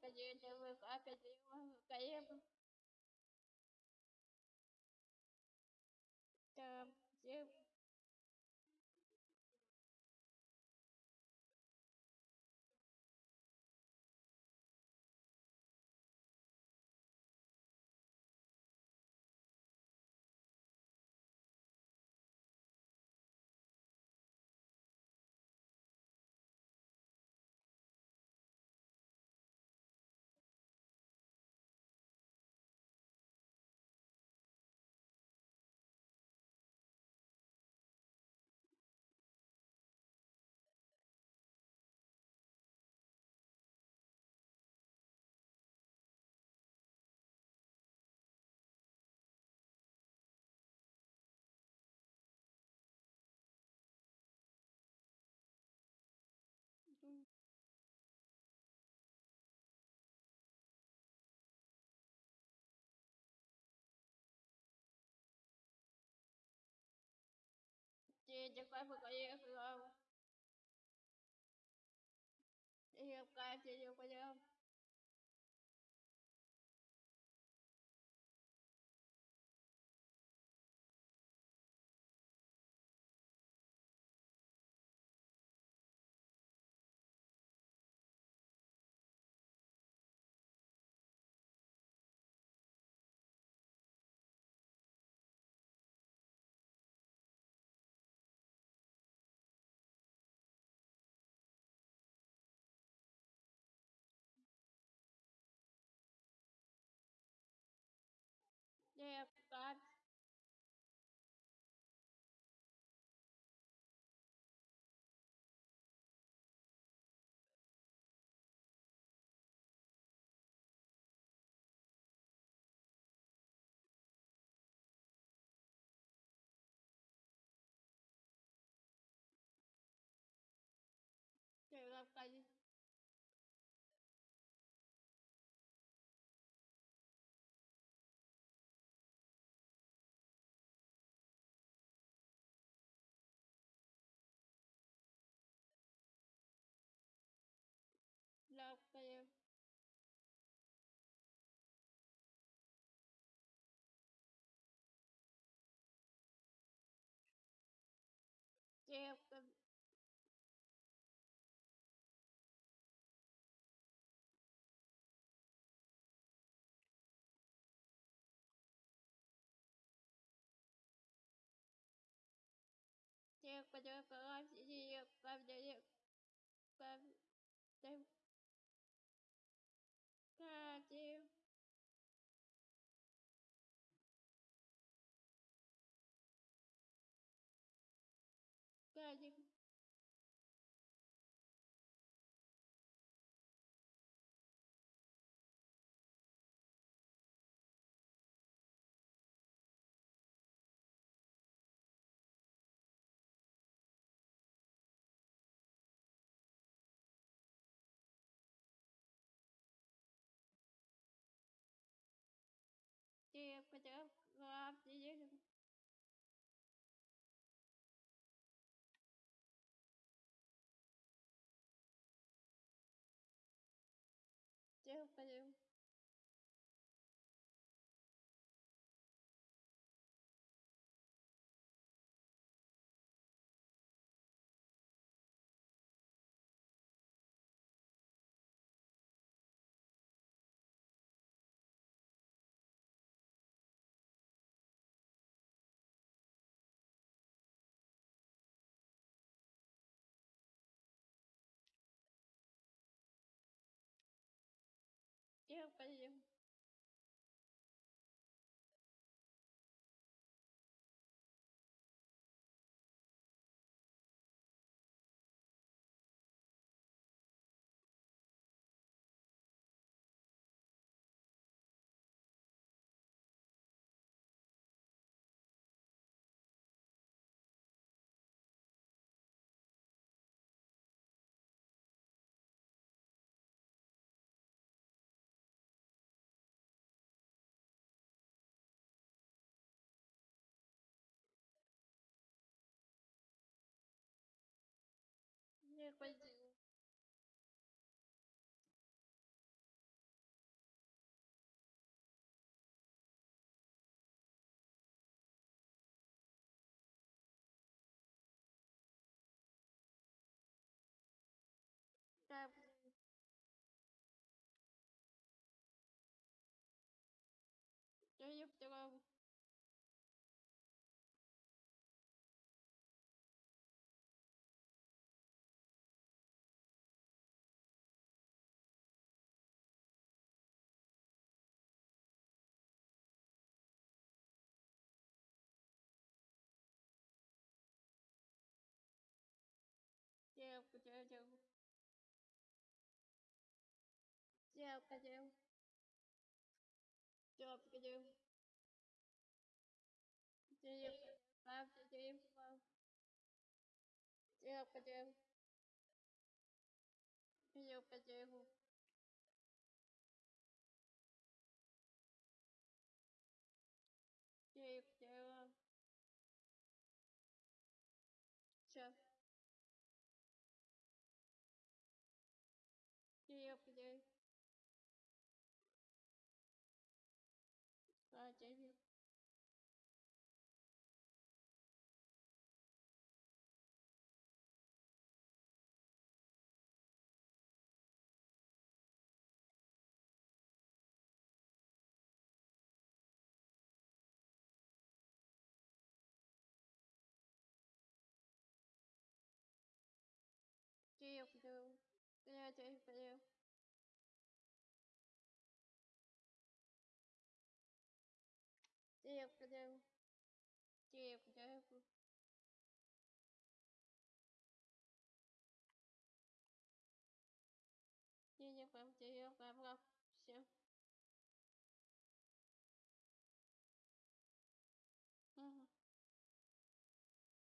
Chưa cái จะก้อยฝึกก็เยอะฝึกเอาเดี๋ยวกายจะเยอะก็เยอะ काळजी Diệp và Diệp và Lam Sĩ Diệp và Diệp và Diệp Ca Diệp Ca không có поем. всех поделил Да, блин. Я не поняла. chào chào chào cà chào chào cà chào chào chào chào chào chào chào chào chào chào Девушка, девушка. А, девушка. Девушка, девушка. Девушка, девушка. Девушка, девушка. Девушка, девушка. Все.